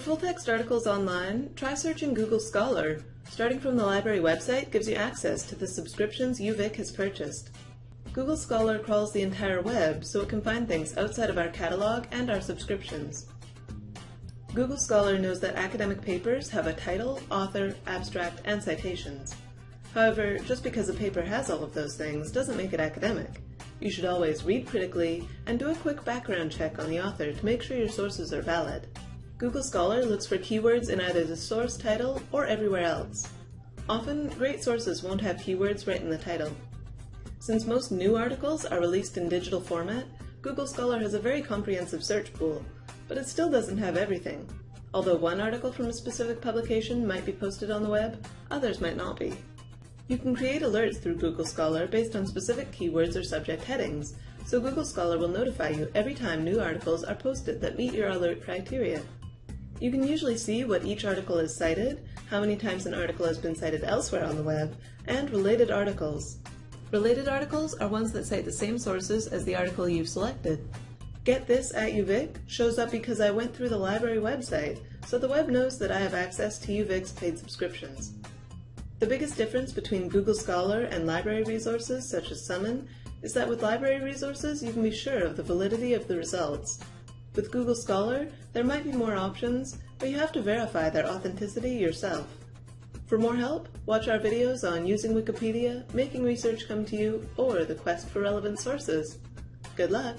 full-text articles online, try searching Google Scholar. Starting from the library website gives you access to the subscriptions UVic has purchased. Google Scholar crawls the entire web so it can find things outside of our catalog and our subscriptions. Google Scholar knows that academic papers have a title, author, abstract, and citations. However, just because a paper has all of those things doesn't make it academic. You should always read critically and do a quick background check on the author to make sure your sources are valid. Google Scholar looks for keywords in either the source title or everywhere else. Often, great sources won't have keywords right in the title. Since most new articles are released in digital format, Google Scholar has a very comprehensive search pool, but it still doesn't have everything. Although one article from a specific publication might be posted on the web, others might not be. You can create alerts through Google Scholar based on specific keywords or subject headings, so Google Scholar will notify you every time new articles are posted that meet your alert criteria. You can usually see what each article is cited, how many times an article has been cited elsewhere on the web, and related articles. Related articles are ones that cite the same sources as the article you've selected. Get This at UVic shows up because I went through the library website, so the web knows that I have access to UVic's paid subscriptions. The biggest difference between Google Scholar and library resources such as Summon is that with library resources you can be sure of the validity of the results. With Google Scholar, there might be more options, but you have to verify their authenticity yourself. For more help, watch our videos on using Wikipedia, making research come to you, or the quest for relevant sources. Good luck!